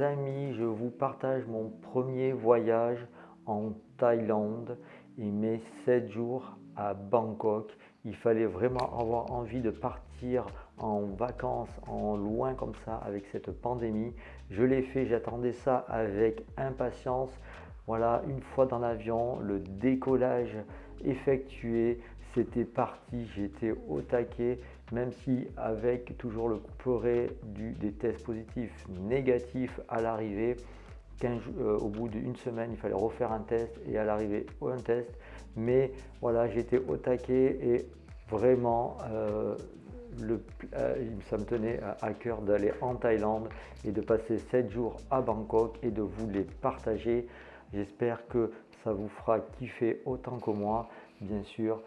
amis, je vous partage mon premier voyage en Thaïlande et mes 7 jours à Bangkok. Il fallait vraiment avoir envie de partir en vacances, en loin comme ça avec cette pandémie. Je l'ai fait, j'attendais ça avec impatience. Voilà, une fois dans l'avion, le décollage effectué, c'était parti, j'étais au taquet, même si avec toujours le couperet des tests positifs négatifs à l'arrivée, euh, au bout d'une semaine, il fallait refaire un test et à l'arrivée un test. Mais voilà, j'étais au taquet et vraiment, euh, euh, ça me tenait à, cœur d'aller en Thaïlande et de passer 7 jours à Bangkok et de vous les partager. J'espère que ça vous fera kiffer autant que moi. Bien sûr,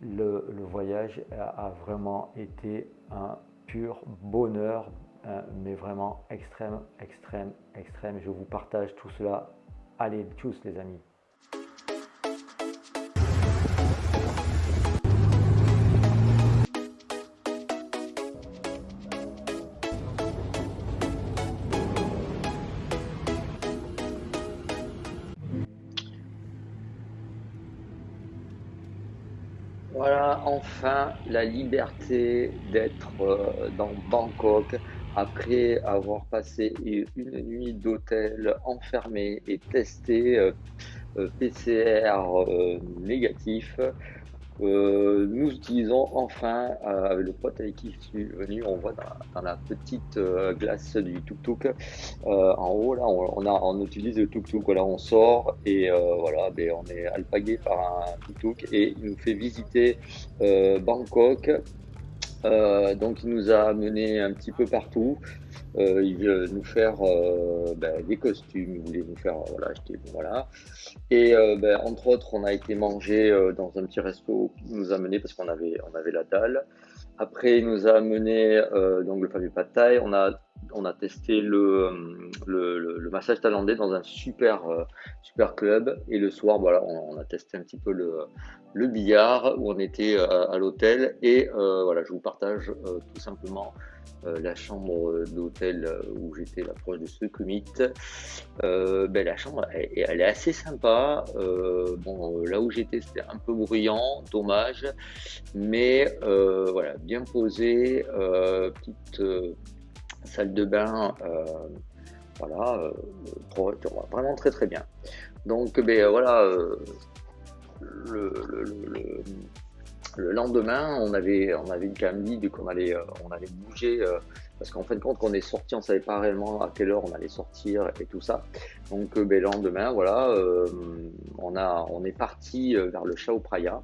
le, voyage a, vraiment été un pur bonheur, euh, mais vraiment extrême, extrême, extrême. Je vous partage tout cela. Allez, tous les amis. Enfin la liberté d'être euh, dans Bangkok après avoir passé une nuit d'hôtel enfermé et testé euh, euh, PCR négatif. Euh, nous utilisons enfin, euh, le pote avec qui je suis venu, on voit dans, la petite euh, glace du tuk-tuk, en haut là, on, a, on utilise le tuk-tuk, voilà, on sort et voilà, ben, on est alpagué par un tuk-tuk et il nous fait visiter Bangkok. Donc il nous a amené un petit peu partout. Euh, il veut nous faire euh, ben, des costumes, il voulait nous faire voilà, acheter, voilà. Et euh, ben, entre autres, on a été manger dans un petit resto qui nous a mené parce qu'on avait, on avait la dalle. Après, il nous a amené donc le fameux pad thai. On a, on a testé le, massage thaïlandais dans un super, super club. Et le soir, voilà, on, a testé un petit peu le, billard où on était à, à l'hôtel. Et voilà, je vous partage tout simplement euh, la chambre d'hôtel euh, où j'étais la proche de Sukhumit. Euh, ben, la chambre, elle, elle, est assez sympa. bon, là où j'étais, c'était un peu bruyant, dommage, mais voilà, bien posé, petite salle de bain, voilà, vraiment très très bien. Donc, ben voilà, le, le lendemain, on avait, on avait quand même dit qu'on allait, euh, on allait bouger euh, parce qu'en fin de compte, quand on est sorti, on savait pas réellement à quelle heure on allait sortir et tout ça. Donc, euh, ben, le lendemain, voilà, on a, on est parti vers le Chao Praya.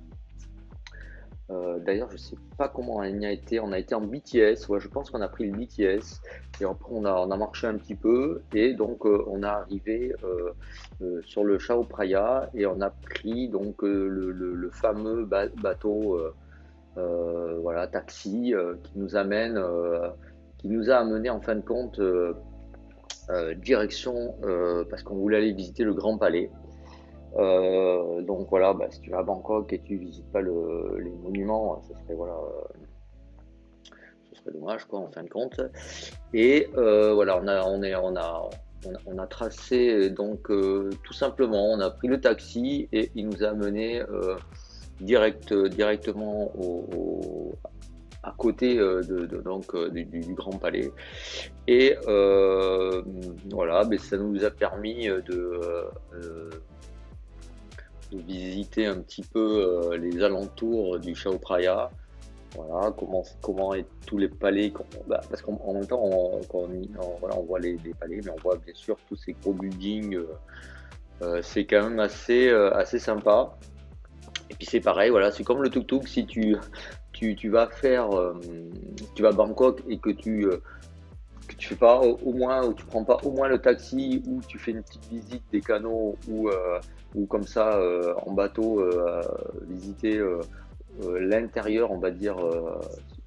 Euh, d'ailleurs, je sais pas comment on y a été. On a été en BTS. Ouais, je pense qu'on a pris le BTS. Et après, on a, marché un petit peu. Et donc, euh, on a arrivé euh, sur le Chao Praya et on a pris donc le, fameux bateau, voilà, taxi qui nous amène, qui nous a amené en fin de compte direction parce qu'on voulait aller visiter le Grand Palais. Euh, donc voilà, bah, si tu vas à Bangkok et tu visites pas le, les monuments, ce serait voilà, euh, ce serait dommage quoi en fin de compte. Et euh, voilà, on a, on a, on a, tracé donc tout simplement, on a pris le taxi et il nous a amené direct, directement à côté de, donc du, du, Grand Palais. Et voilà, mais ça nous a permis de visiter un petit peu euh, les alentours du Chao Phraya. Voilà, comment, comment est tous les palais, bah, parce qu'en même temps, on, on, voit les, palais, mais on voit bien sûr tous ces gros buildings. Euh, euh, c'est quand même assez, assez sympa. Et puis c'est pareil, voilà, c'est comme le tuk-tuk, si tu, tu, tu, vas faire, tu vas à Bangkok et que tu, tu fais pas au, moins, ou tu prends pas au moins le taxi, ou tu fais une petite visite des canaux, ou ou comme ça euh, en bateau euh, visiter euh, l'intérieur, on va dire,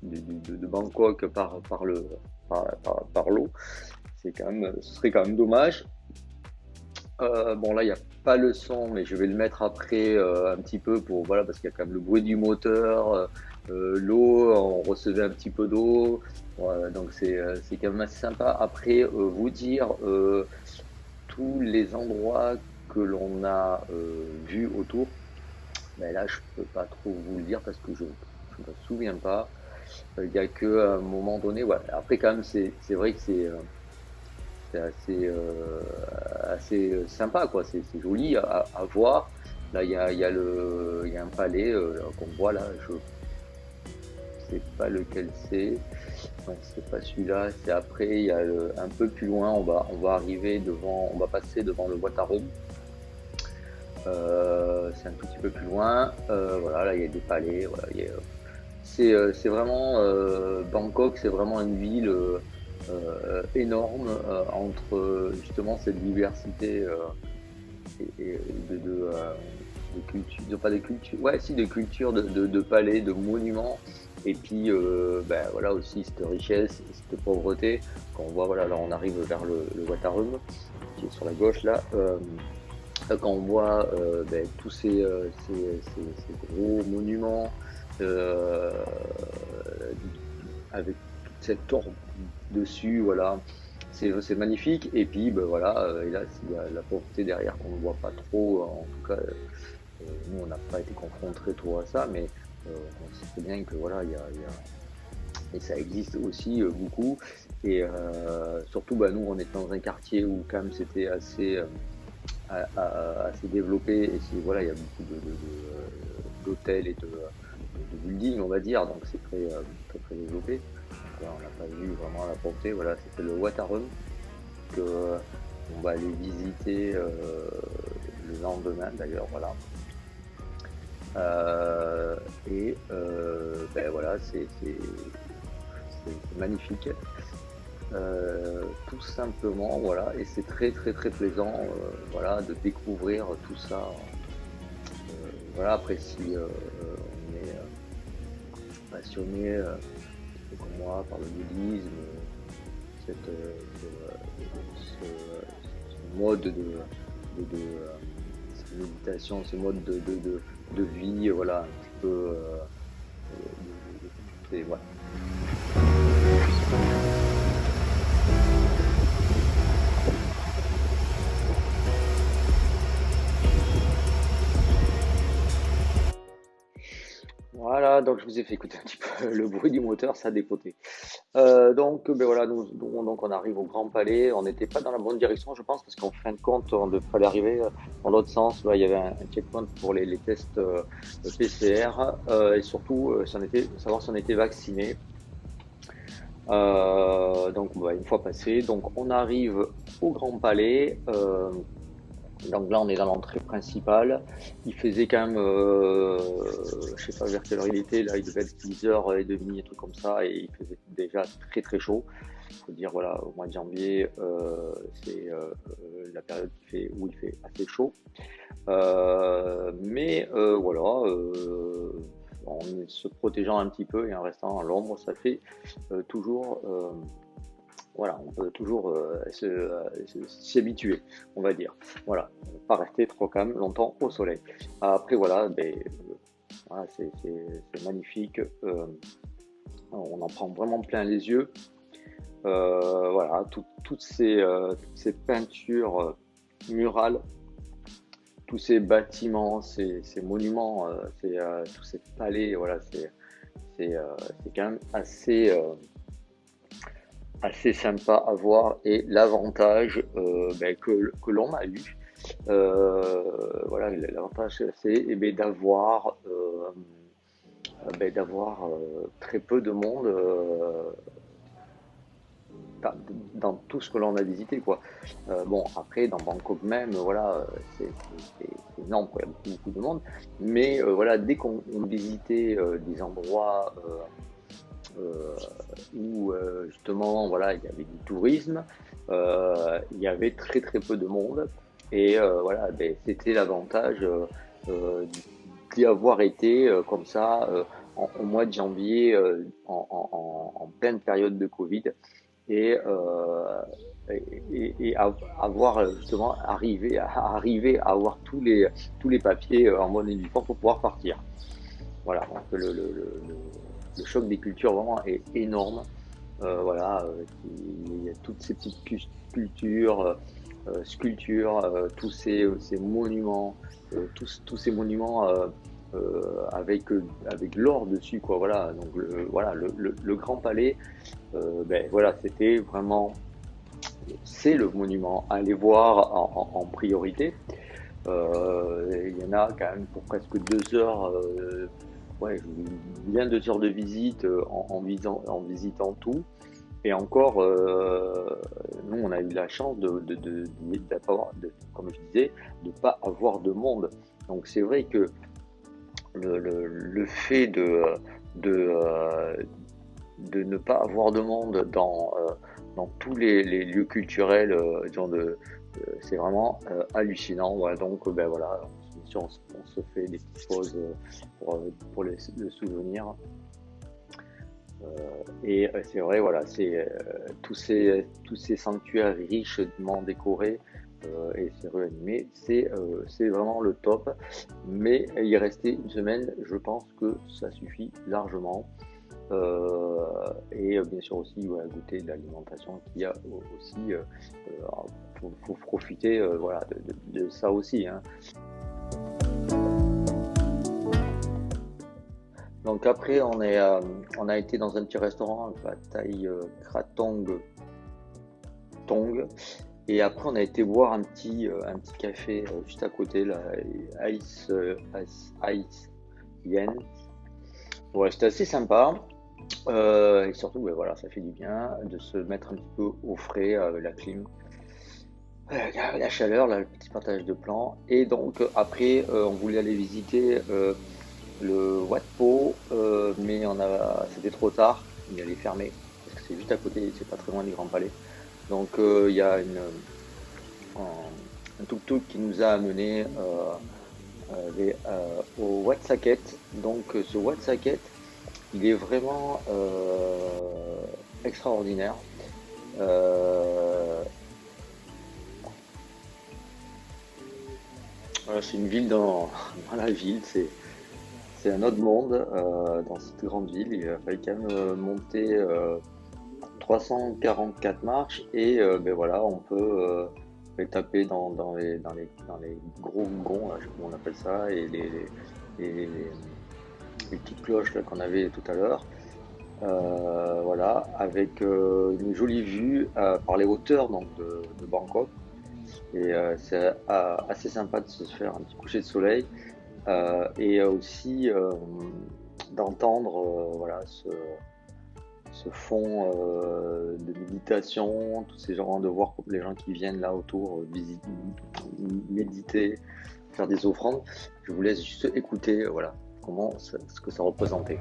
de, Bangkok par, par le par, l'eau. C'est quand même, ce serait quand même dommage. bon là il n'y a pas le son mais je vais le mettre après un petit peu pour voilà parce qu'il y a quand même le bruit du moteur l'eau, on recevait un petit peu d'eau, donc c'est quand même assez sympa. Après, vous dire tous les endroits que l'on a vus autour, mais ben là je peux pas trop vous le dire parce que je ne me souviens pas. Il n'y a qu'à un moment donné, après quand même c'est vrai que c'est assez, euh, assez sympa, quoi. C'est joli à, voir. Là, il y a, y, a y a, un palais euh, qu'on voit là. Sais pas lequel c'est. C'est pas celui-là. C'est après. Il y a un peu plus loin. On va, on va arriver devant. On va passer devant le Watarum. Euh, c'est un tout petit peu plus loin. Euh, voilà, là il y a des palais. Voilà, c'est vraiment Bangkok. C'est vraiment une ville euh, énorme euh, entre justement cette diversité euh, et, de, de, cultures, pas des cultures, ouais, si, de cultures, de, de, palais, de monuments, et puis ben, voilà aussi cette richesse, cette pauvreté. Quand on voit, voilà, là on arrive vers le, Watarum, qui est sur la gauche là. quand on voit ben, tous ces, gros monuments avec toute cette orbe dessus, voilà. C'est magnifique. Et puis, ben, voilà, euh, et là, il y a la pauvreté derrière qu'on ne voit pas trop. En tout cas, euh, nous, on n'a pas été confrontés trop à ça, mais euh, on sait très bien que voilà, il y a, et ça existe aussi beaucoup. Et surtout, bah, nous, on est dans un quartier où quand même c'était assez, assez développé. Et voilà, il y a beaucoup d'hôtels et de, buildings, on va dire, donc c'est très, très, développé on n'a pas vu vraiment la portée. Voilà, c'était le Watarum que euh, on va aller visiter euh, le lendemain d'ailleurs. Voilà. Euh, et ben voilà, c'est magnifique. tout simplement, voilà, et c'est très très très plaisant, voilà, de découvrir tout ça. voilà, après si on est passionné comme moi par le bouddhisme, cette, euh, ce, ce, mode de, de, de cette méditation, ce mode de, de, vie, voilà, un petit peu. Euh, euh, voilà. Donc je vous ai fait écouter un petit peu le bruit du moteur, ça a dépoté. Euh, donc, ben voilà, nous, donc on arrive au Grand Palais. On n'était pas dans la bonne direction, je pense, parce qu'en fin de compte, on devrait arriver euh, dans l'autre sens. Là, il y avait un, checkpoint pour les, tests euh, PCR et surtout savoir si on était vacciné. donc, bah, une fois passé, donc on arrive au Grand Palais. Donc là, on est dans l'entrée principale. Il faisait quand même, euh, je sais pas vers quelle heure il était, là, il devait être 10h30, un truc comme ça, et il faisait déjà très très chaud. Il faut dire, voilà, au mois de janvier, euh, c'est euh, la période où il fait assez chaud. Euh, mais voilà, en se protégeant un petit peu et en restant à l'ombre, ça fait toujours voilà, on peut toujours euh, euh, s'y habituer, on va dire. Voilà, pas rester trop calme longtemps au soleil. Après, voilà, ben, euh, c'est magnifique. on en prend vraiment plein les yeux. voilà, toutes, ces, ces, peintures murales, tous ces bâtiments, ces, monuments, tous ces palais, voilà, c'est quand même assez assez sympa à voir et l'avantage euh, ben, que, que l'on a eu, euh, voilà, l'avantage c'est eh ben, d'avoir euh, ben, d'avoir très peu de monde dans, tout ce que l'on a visité quoi. bon après dans Bangkok même voilà c'est énorme il y a beaucoup, beaucoup de monde. Mais voilà dès qu'on visitait des endroits où euh, justement voilà il y avait du tourisme, euh, il y avait très très peu de monde et voilà ben, c'était l'avantage d'y avoir été comme ça au mois de janvier en, pleine période de Covid et, avoir justement arrivé à arriver avoir tous les tous les papiers en bonne et due forme pour pouvoir partir. voilà, le, choc des cultures vraiment est énorme. voilà, il y a toutes ces petites cultures, sculptures, tous ces, ces monuments, tous, tous, ces monuments euh, avec, euh, avec l'or dessus, quoi. Voilà, donc le, voilà, le, Grand Palais, euh, ben voilà, c'était vraiment, c'est le monument à aller voir en, priorité. Il y en a quand même pour presque deux heures, ouais, bien deux heures de visite en, visant, en visitant tout. Et encore, nous, on a eu la chance de, de, de, comme je disais, de pas avoir de monde. Donc c'est vrai que le, fait de, euh, de, ne pas avoir de monde dans, euh, dans tous les, lieux culturels, euh, c'est vraiment hallucinant. donc, ben voilà, on, se fait des petites pauses pour, pour le souvenir. et c'est vrai, voilà, c'est tous ces tous ces sanctuaires richement décorés euh, et c'est réanimé, euh, c'est vraiment le top. Mais y rester une semaine, je pense que ça suffit largement. Euh, et bien sûr aussi goûter de l'alimentation qu'il y a aussi. Il faut, profiter voilà, de, ça aussi. Hein. Donc après, on, est, on a été dans un petit restaurant, taille Kratong Tong, et après, on a été boire un petit, euh, un petit café euh, juste à côté, là, Ice, euh, Ice, Ice Yen. C'était assez sympa. et surtout, voilà, ça fait du bien de se mettre un petit peu au frais avec la clim. La chaleur, là, le petit partage de plans. Et donc, après, on voulait aller visiter le Wat Po, mais c'était trop tard. Il allait fermer parce que c'est juste à côté, c'est pas très loin du Grand Palais. Donc euh, il y a une, un, tuk-tuk qui nous a amené euh, euh, au Watsaket. Donc ce Watsaket, il est vraiment extraordinaire. c'est une ville dans, la ville, c'est un autre monde dans cette grande ville. Il a fallu quand même monter 344 marches et euh, ben voilà, on peut euh, taper dans, dans, les, dans, les, dans les gros gonds, sais comment on appelle ça, et les, petites cloches qu'on avait tout à l'heure. Euh, voilà, avec une jolie vue par les hauteurs donc, de, Bangkok. Et c'est assez sympa de se faire un petit coucher de soleil et aussi d'entendre voilà, ce, fond euh, de méditation, tous ces gens, de voir les gens qui viennent là autour euh, méditer, faire des offrandes. Je vous laisse juste écouter voilà, comment ce que ça représentait.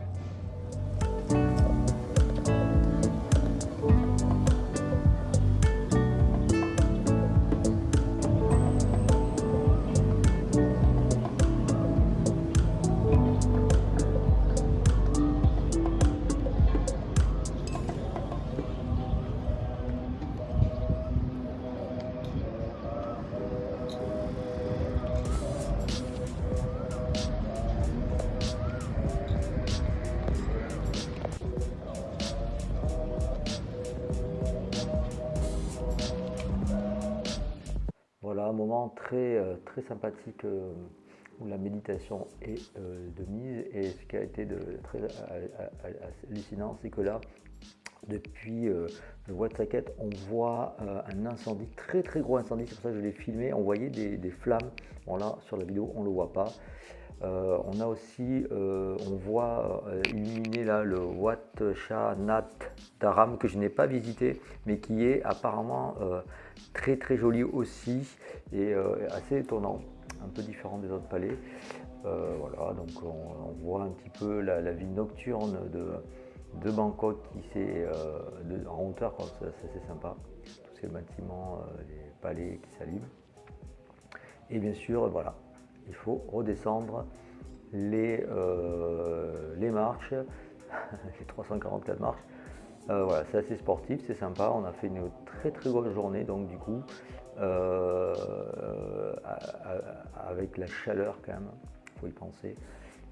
Sympathique euh, où la méditation est euh, de mise. Et ce qui a été de, très hallucinant, c'est que là, depuis le Watsaket, on voit un incendie, très très gros incendie, c'est pour ça que je l'ai filmé, on voyait des, flammes, bon là sur la vidéo on le voit pas. On a aussi, on voit illuminer là le Wat Nat Dharam que je n'ai pas visité, mais qui est apparemment très très joli aussi et euh, assez étonnant, un peu différent des autres palais. Euh, voilà, donc on, voit un petit peu la, vie nocturne de, Bangkok qui euh, en hauteur, c'est sympa. Tous ces bâtiments, les palais qui s'allument. Et bien sûr, voilà, il faut redescendre les, les marches, les 344 marches, euh, voilà, c'est assez sportif, c'est sympa. On a fait une très très grosse journée, donc du coup, euh, avec la chaleur quand même, faut y penser.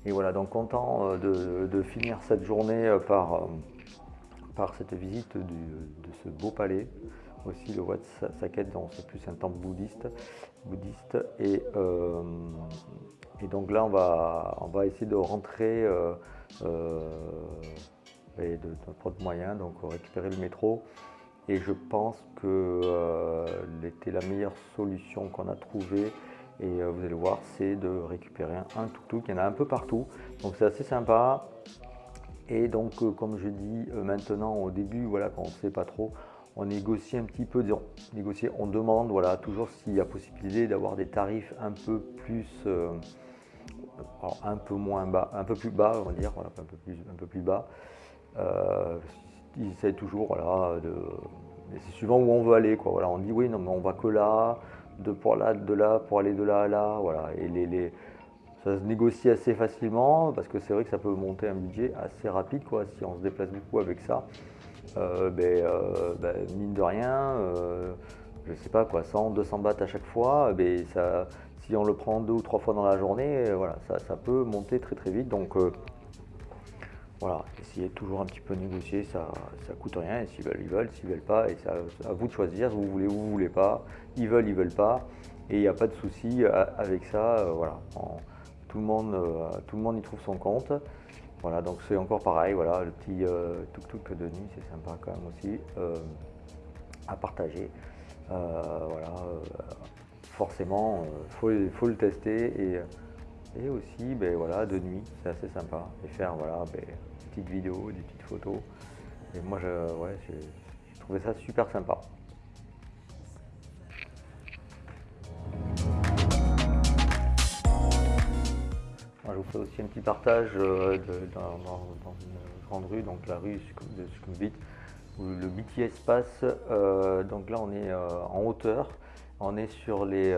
Et voilà, donc content de, finir cette journée par, par cette visite de ce beau palais. Aussi le Wat Saket, c'est plus un temple bouddhiste. bouddhiste et, et donc là, on va, on va essayer de rentrer et de, de prendre moyen, donc récupérer le métro. Et je pense que euh, était la meilleure solution qu'on a trouvée. Et euh, vous allez voir, c'est de récupérer un tuk-tuk. Il y en a un peu partout, donc c'est assez sympa. Et donc, euh, comme je dis maintenant, au début, voilà, quand on ne sait pas trop, on négocie un petit peu, négocier, on demande, voilà, toujours s'il y a possibilité d'avoir des tarifs un peu plus, un peu moins bas, un peu plus bas, on va dire, un peu plus, bas. Euh, ils essayent toujours, de. c'est suivant où on veut aller, quoi. Voilà, on dit oui, non, mais on va que là, de pour là, de là, pour aller de là à là, voilà. Et ça se négocie assez facilement parce que c'est vrai que ça peut monter un budget assez rapide, quoi, si on se déplace beaucoup avec ça. Euh, ben, euh, ben, mine de rien, je sais pas quoi, 100, 200 bahts à chaque fois, ben, ça, si on le prend deux ou trois fois dans la journée, voilà, ça, ça peut monter très très vite. Donc voilà, essayez toujours un petit peu négocier, ça ne coûte rien, s'ils veulent, ils veulent, s'ils veulent pas, et c'est à, vous de choisir, vous voulez ou vous voulez pas, ils veulent, ils veulent pas, et il n'y a pas de souci euh, avec ça, euh, voilà, tout, le monde, euh, tout le monde y trouve son compte, voilà, donc c'est encore pareil, voilà, le petit tuk-tuk de nuit, c'est sympa quand même aussi à partager, voilà, forcément, il faut, le tester, et, aussi, ben, voilà, de nuit, c'est assez sympa, et faire, voilà, ben, petites vidéos, des petites photos. Et moi, je, ouais, j'ai trouvé ça super sympa. Aussi un petit partage euh, dans, une grande rue, donc la rue de Sukhumvit, où le BTS passe. Euh, donc là, on est euh, en hauteur, on est sur les,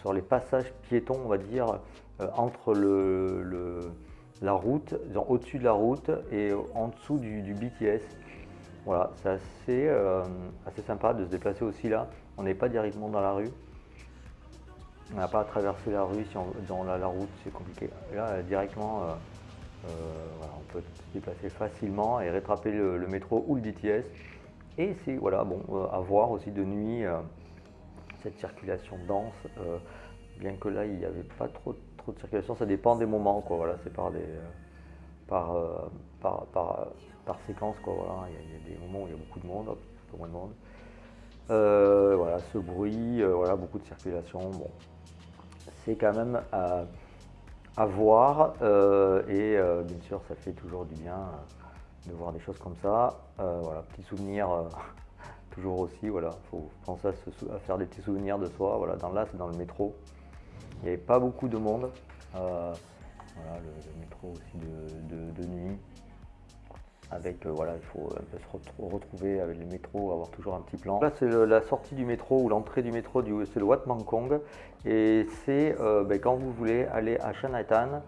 sur les passages piétons, on va dire, entre le la route, au-dessus de la route et en dessous du, BTS. Voilà, c'est assez sympa de se déplacer aussi là. On n'est pas directement dans la rue. On n'a pas à traverser la rue si dans la, route, c'est compliqué. Là, directement, euh, euh, on peut se déplacer facilement et rattraper le, métro ou le BTS. Et c'est voilà, bon, à voir aussi de nuit cette circulation dense. bien que là, il n'y avait pas trop de de circulation, ça dépend des moments, quoi. Voilà, c'est par des, euh, par, euh, par, par, par, séquence, quoi. Voilà, il y, a, des moments où il y a beaucoup de monde, peu moins de monde. Euh, voilà, ce bruit, voilà, beaucoup de circulation. Bon, c'est quand même à, voir et bien sûr, ça fait toujours du bien de voir des choses comme ça. voilà, petit souvenir. toujours aussi, voilà, faut penser à, à, faire des petits souvenirs de soi. Voilà, dans là, c'est dans le métro. Il n'y avait pas beaucoup de monde. Euh, voilà, le, métro aussi de, nuit. Avec, euh, voilà, il faut un peu se retrouver avec le métro, avoir toujours un petit plan. Là, c'est la sortie du métro ou l'entrée du métro, c'est le Wat Mangkong. Et c'est euh, ben, quand vous voulez aller à Chinatown,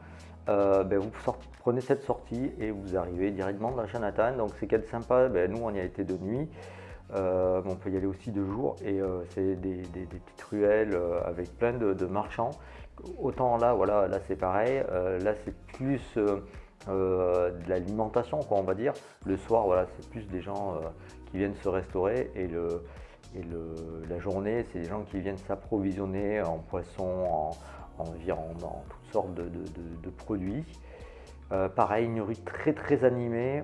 ben, vous prenez cette sortie et vous arrivez directement dans Chinatown. Donc c'est quelque sympa, ben, nous on y a été de nuit. Euh, on peut y aller aussi de jour et euh, c'est des, petites ruelles euh, avec plein de, marchands. Autant là, voilà, là c'est pareil. là c'est plus de l'alimentation, on va dire. Le soir, voilà, c'est plus des gens qui viennent se restaurer et, le, et la journée, c'est des gens qui viennent s'approvisionner en poisson, en, viande, en toutes sortes de, produits. pareil, une rue très très animée.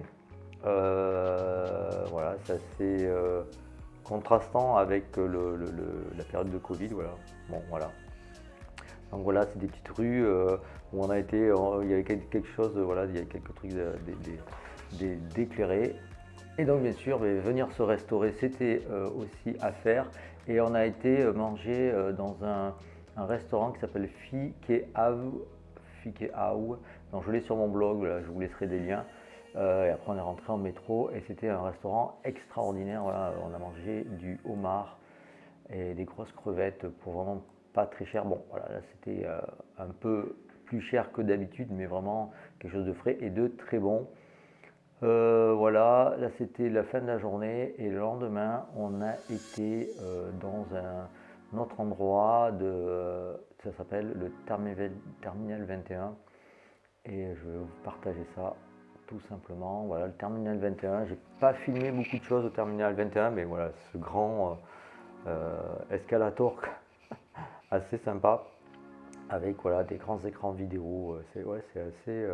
Euh, voilà, c'est assez euh, contrastant avec la période de Covid. Voilà. Bon, voilà. Donc voilà, c'est des petites rues euh, où on a été, il y avait quelque chose, voilà, il y a quelques trucs d'éclairés. Et donc bien sûr, venir se restaurer, c'était aussi à faire. Et on a été manger dans un, restaurant qui s'appelle Fikeau. Fikeau. Je l'ai sur mon blog, je vous laisserai des liens. Euh, et après, on est rentré en métro et c'était un restaurant extraordinaire. on a mangé du homard et des grosses crevettes pour vraiment pas très cher. Bon, voilà, là, c'était euh, un peu plus cher que d'habitude, mais vraiment quelque chose de frais et de très bon. Euh, voilà, là, c'était la fin de la journée et le lendemain, on a été dans un, autre endroit de, ça s'appelle le Terminal 21 et je vais vous partager ça tout simplement. Voilà le terminal 21. J'ai pas filmé beaucoup de choses au terminal 21, mais voilà ce grand euh, escalator assez sympa avec voilà des grands écrans vidéo. C'est assez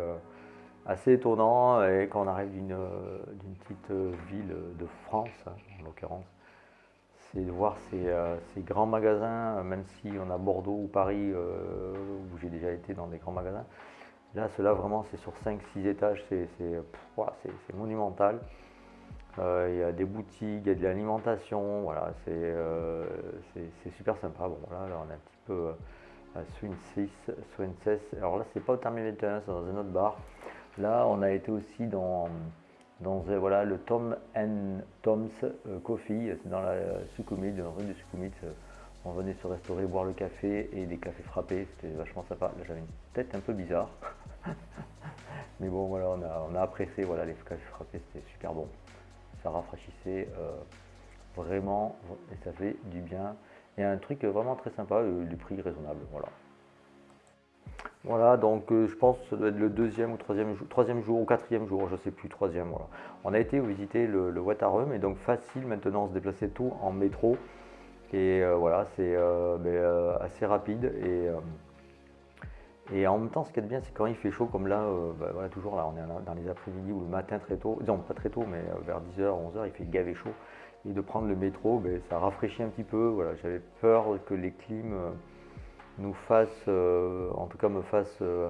assez étonnant et quand on arrive d'une petite ville de France en l'occurrence c'est de voir ces, euh, grands magasins, même si on a Bordeaux ou Paris, euh, où j'ai déjà été dans des grands magasins. Là, cela vraiment, c'est sur 5-6 étages, c'est monumental. Euh, il y a des boutiques, il y a de l'alimentation, voilà, c'est super sympa. Bon, là, on est un petit peu à Swing 6, Swing 16. Alors là, c'est pas au terminal 21, c'est dans un autre bar. Là, on a été aussi dans euh, le Tom and Tom's euh, Coffee, dans la Sukhumvit, dans la rue de Sukhumvit. Euh, on venait se restaurer, boire le café et des cafés frappés, c'était vachement sympa. Là j'avais une tête un peu bizarre. Mais bon voilà, on a, apprécié voilà, les cafés frappés, c'était super bon. Ça rafraîchissait vraiment et ça fait du bien. Et un truc vraiment très sympa, le prix raisonnable. Voilà. Voilà, donc euh, je pense que ça doit être le deuxième ou troisième, troisième jour ou quatrième jour, je ne sais plus, troisième. On a été visiter le, le et donc facile maintenant se déplacer tout en métro. Et euh, voilà, c'est euh, ben, assez rapide. Et, et en même temps, ce qui est bien, c'est quand il fait chaud, comme là, ben, voilà, toujours là, on est dans les après-midi ou le matin très tôt, non pas très tôt, mais vers 10h, 11h, il fait gavé chaud. Et de prendre le métro, ben, ça rafraîchit un petit peu. Voilà, J'avais peur que les clims nous fasse, euh, en tout cas me fasse euh,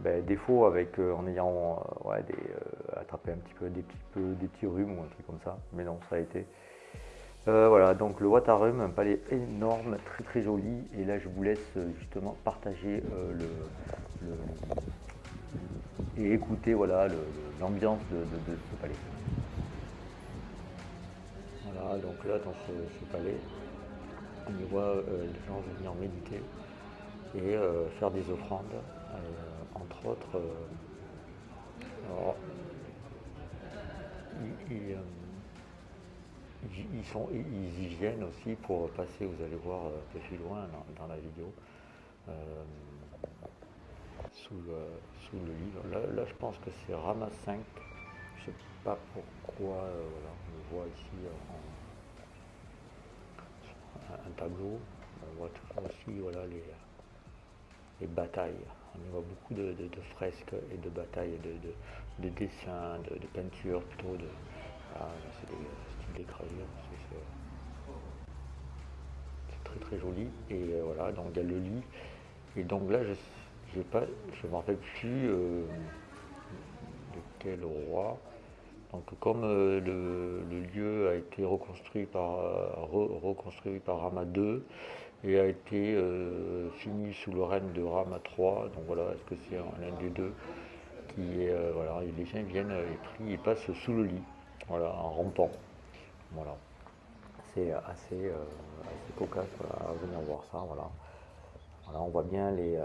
ben, défaut avec, euh, en ayant attrapé un petit peu des, petits, peu des petits rhumes ou un truc comme ça. Mais non, ça a été. voilà, donc le Watarum, un palais énorme, très très joli. Et là, je vous laisse justement partager le, et écouter voilà l'ambiance de, ce palais. Voilà, donc là, dans ce, palais, on voit les gens venir méditer et euh, faire des offrandes, euh, entre autres. Euh, ils, ils, ils, y viennent aussi pour passer, vous allez voir un peu plus loin dans, la vidéo, sous, sous, le livre. Là, je pense que c'est Rama 5. Je ne sais pas pourquoi, voilà, on le voit ici en, un, tableau. On voit aussi voilà, les, les batailles. On y voit beaucoup de, fresques et de batailles, de, dessins, de, peintures plutôt. De, ah, c'est. C'est très très joli. Et euh, voilà, donc il y a le lit. Et donc là, je ne me rappelle plus euh, de quel roi. Donc comme euh, le, lieu a été reconstruit par, reconstruit par Rama II, et a été euh, fini sous le règne de Rama III. Donc voilà, est-ce que c'est l'un des deux qui est. Euh, voilà, les gens viennent et prient et passent sous le lit, voilà, en rampant. Voilà. C'est assez, euh, assez cocasse à venir voir ça. Voilà. voilà on voit bien les,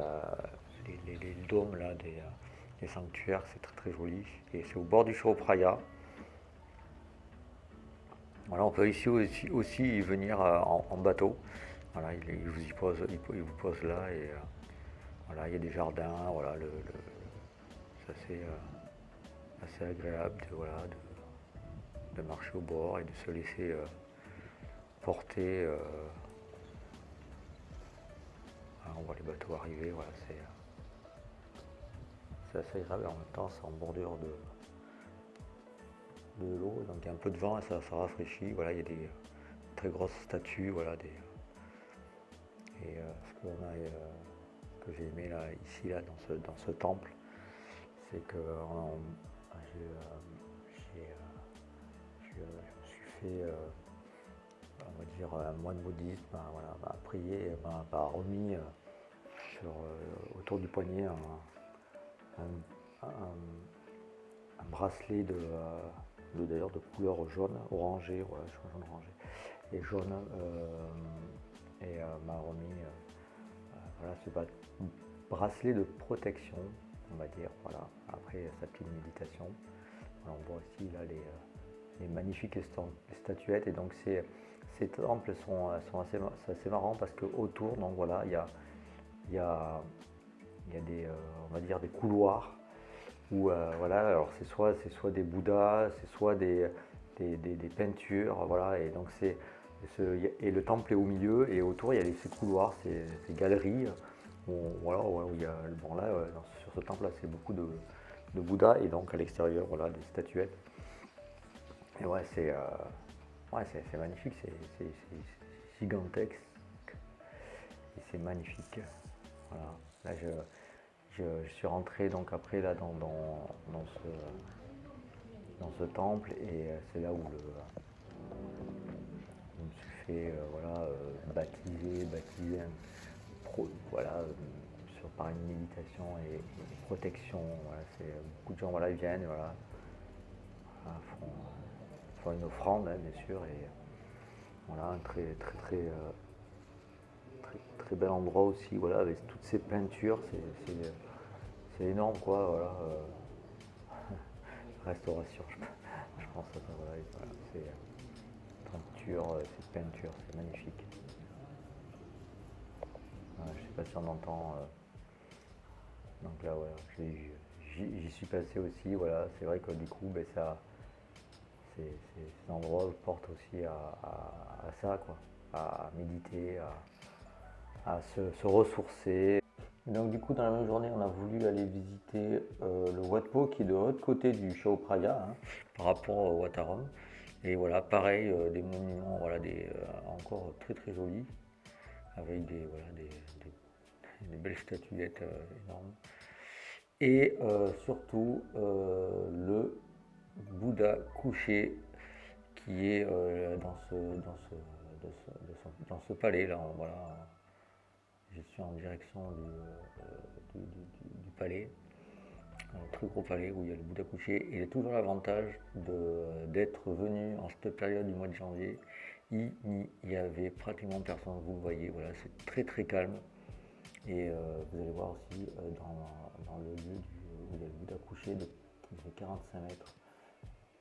les, dômes là, des, sanctuaires, c'est très très joli. Et c'est au bord du Praya. Voilà, on peut ici aussi, aussi venir en bateau. Voilà, il, vous y pose, il, vous pose là et euh, voilà, il y a des jardins, voilà, le, c'est euh, assez, agréable de, voilà, de, marcher au bord et de se laisser euh, porter. on voit les bateaux arriver, voilà, c'est assez agréable en même temps c'est en bordure de, de l'eau, donc il y a un peu de vent et ça, ça rafraîchit. Voilà, il y a des très grosses statues, voilà, et euh, ce euh, que j'ai aimé là, ici là, dans, ce, temple, c'est que j'ai, je me suis fait on va dire un moine bouddhiste m'a voilà, prié, m'a remis sur, autour du poignet un, bracelet de, d'ailleurs de couleur jaune, orangé, ouais, jaune orangé, et jaune et euh, m'a remis euh, euh, voilà, ce bracelet de protection, on va dire. Voilà. Après sa petite méditation. on voit aussi là les, magnifiques statuettes et donc ces, ces temples sont, sont assez, assez marrants parce que autour donc voilà il y a, y, a, y a des on va dire des couloirs Où, voilà, alors c'est soit, soit des Bouddhas, c'est soit des, des, peintures, voilà, et donc c'est et le temple est au milieu et autour il y a ces couloirs, ces, galeries où, voilà, où il y a, bon là sur ce temple là c'est beaucoup de, Bouddha et donc à l'extérieur voilà des statuettes. Et ouais c'est euh, ouais, magnifique, c'est gigantesque et c'est magnifique. Voilà. Là je, je, suis rentré donc après là dans, dans, dans ce dans ce temple et euh, c'est là où le fait euh, voilà baptiser, baptiser voilà par une méditation et, protection. c'est, beaucoup de gens voilà, viennent, voilà, font, une offrande, hein, bien sûr, et voilà, un très, très, très, euh, très, très, bel endroit aussi, voilà, avec toutes ces peintures, c'est, énorme, quoi, voilà. Euh, restauration, je, pense à ça, voilà, c'est peinture, euh, ces peintures, c'est magnifique. je ne sais pas si on entend. Donc là, voilà, j'y suis passé aussi. Voilà, c'est vrai que du coup, ben, ça, ces endroits portent aussi à, ça, quoi, à méditer, à, se, ressourcer. Donc du coup, dans la même journée, on a voulu aller visiter euh, le Wat Po qui est de l'autre côté du Chao Phraya, hein, par rapport au Wataram. Et voilà, pareil, euh, des monuments, voilà, des, euh, encore très très jolis, avec des, voilà, des belles statuettes euh, énormes. Et surtout le Bouddha couché qui est dans, ce, dans, ce, dans, ce, palais là. Voilà. Je suis en direction du, du, palais, un très gros palais où il y a le Bouddha couché. Et il a toujours l'avantage d'être venu en cette période du mois de janvier. Il n'y avait pratiquement personne, vous voyez, voilà, c'est très très calme. Et euh, vous allez voir aussi euh, dans, le lieu où il y a le Bouddha couché de, qui fait 45 mètres.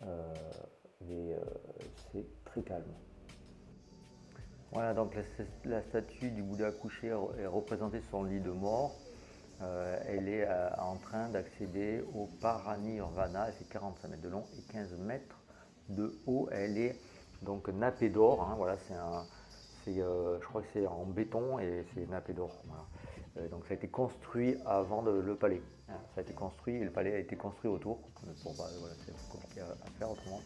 Euh, et c'est très calme. Voilà, donc la, statue du Bouddha couché est représentée sur le lit de mort. Elle est en train d'accéder au Paranirvana. Elle fait 45 mètres de long et 15 mètres de haut. Elle est donc nappée d'or. Hein, voilà, c'est un, je crois que c'est en béton et c'est nappé d'or. Euh, donc ça a été construit avant le palais. Hein, ça a été construit et le palais a été construit autour. Bon, bah, voilà, c'est compliqué à, faire autrement.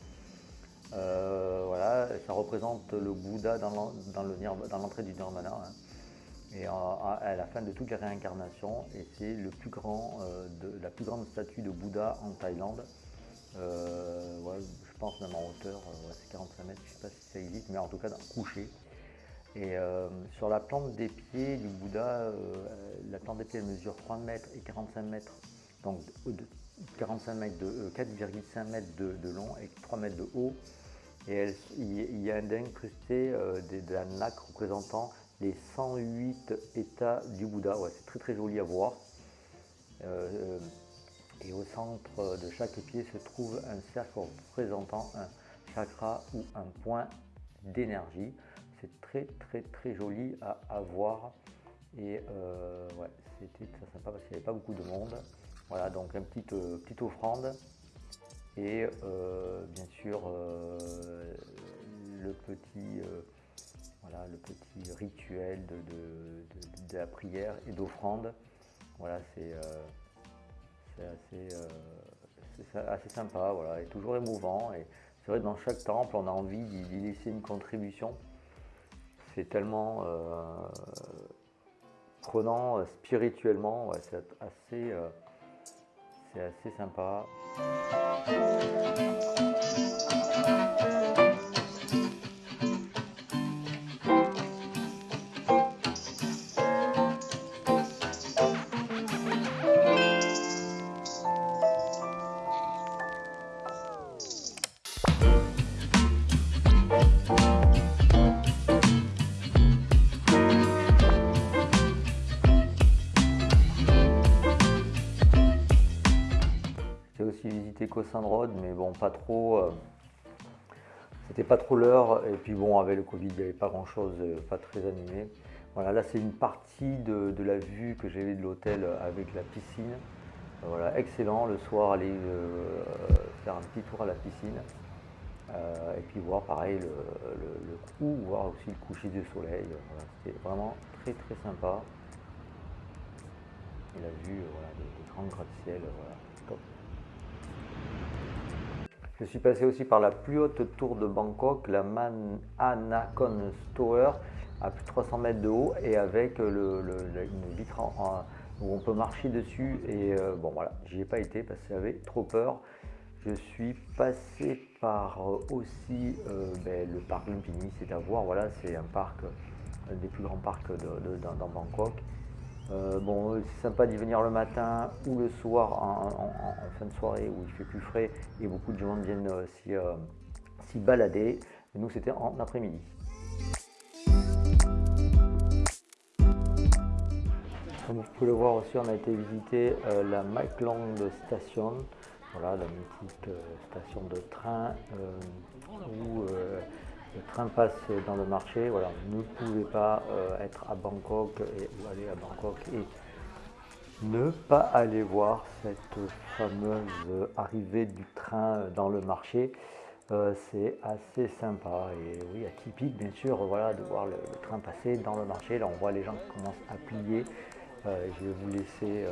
Euh, voilà, ça représente le Bouddha dans l'entrée du Nirvana. Hein. Et à, la fin de toutes les réincarnations, et c'est le plus grand, euh, la plus grande statue de Bouddha en Thaïlande. je pense même en hauteur, c'est 45 mètres, je ne sais pas si ça existe, mais en tout cas couché. Et euh, sur la plante des pieds du Bouddha, euh, la plante des pieds mesure 3 mètres et 45 mètres, donc 45 mètres de 4,5 euh, mètres de, long et 3 mètres de haut. Et il y a incrusté de la lac représentant les 108 états du Bouddha. c'est très très joli à voir. et au centre de chaque pied se trouve un cercle représentant un chakra ou un point d'énergie. C'est très très très joli à, voir. Et euh, ouais, c'était très sympa parce qu'il n'y avait pas beaucoup de monde. Voilà, donc une petite, euh, petite offrande. Et euh, bien sûr, le petit le petit rituel de, la prière et d'offrande. Voilà, c'est assez, assez, sympa, voilà, et toujours émouvant. Et c'est vrai, dans chaque temple, on a envie d'y laisser une contribution c'est tellement euh, prenant euh, spirituellement, c'est assez, euh, c'est assez sympa. Saint-Rode, mais bon, pas trop. Euh, c'était pas trop l'heure. Et puis bon, avec le Covid, il n'y avait pas grand-chose, euh, pas très animé. Voilà, là c'est une partie de, la vue que j'ai de l'hôtel avec la piscine. voilà, excellent. Le soir, aller faire un petit tour à la piscine. et puis voir pareil le, coup, voir aussi le coucher du soleil. C'était vraiment très très sympa. Et la vue, voilà, des, grands gratte-ciel, top. Je suis passé aussi par la plus haute tour de Bangkok, la Mananakon Tower, à plus de 300 mètres de haut et avec le, une vitre où on peut marcher dessus. Et euh, bon voilà, j'y ai pas été parce que j'avais trop peur. Je suis passé par euh, aussi euh, ben, le parc Lumpini, c'est à voir, voilà, c'est un parc, un des plus grands parcs dans Bangkok. Euh, bon, c'est sympa d'y venir le matin ou le soir en, fin de soirée où il fait plus frais et beaucoup de gens viennent euh, euh, s'y balader. nous, c'était en après-midi. Comme vous pouvez le voir aussi, on a été visiter la Long Station, voilà, la mythique station de train où le train passe dans le marché. Voilà, vous ne pouvez pas euh, être à Bangkok et aller à Bangkok et ne pas aller voir cette fameuse arrivée du train dans le marché. Euh, c'est assez sympa et oui atypique bien sûr voilà de voir le, train passer dans le marché là on voit les gens qui commencent à plier euh, je vais vous laisser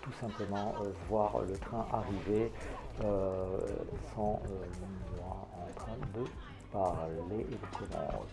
tout simplement voir le train arriver sans moi de parler et de.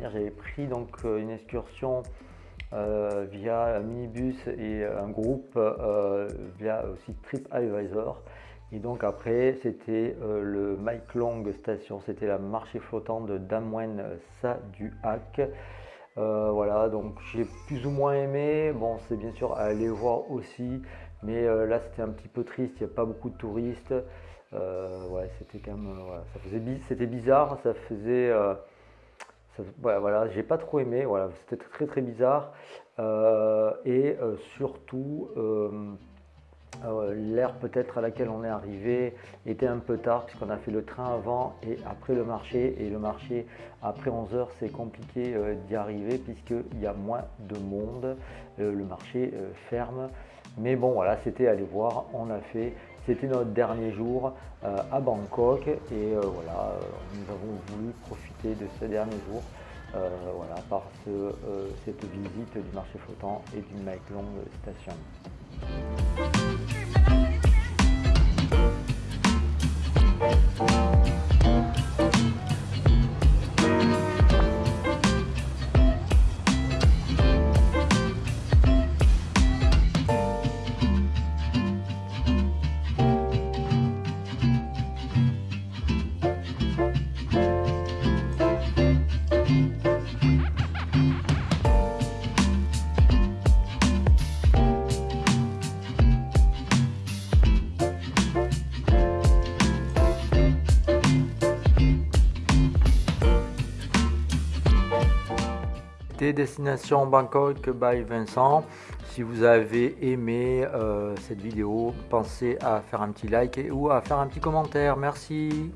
J'avais pris donc euh, une excursion euh, via un minibus et un groupe euh, via aussi TripAdvisor. Et donc après, c'était le Mike Long Station, c'était la marché flottant de Damwen Saduak. voilà, donc j'ai plus ou moins aimé. Bon, c'est bien sûr à aller voir aussi, mais là c'était un petit peu triste, il n'y a pas beaucoup de touristes. ouais, c'était quand même, ça faisait, c'était bizarre, ça faisait voilà, j'ai pas trop aimé, voilà, c'était très très bizarre. Euh, et euh, surtout, euh, l'heure peut-être à laquelle on est arrivé était un peu tard puisqu'on a fait le train avant et après le marché. Et le marché, après 11 heures, c'est compliqué d'y arriver puisqu'il y a moins de monde. le marché ferme. Mais bon, voilà, c'était aller voir, on a fait. C'était notre dernier jour euh, à Bangkok et euh, voilà, euh, nous avons voulu profiter de ce dernier jour voilà, par cette visite du marché flottant et du Long Station. Destination Bangkok by Vincent. Si vous avez aimé euh, cette vidéo, pensez à faire un petit like et, ou à faire un petit commentaire. Merci.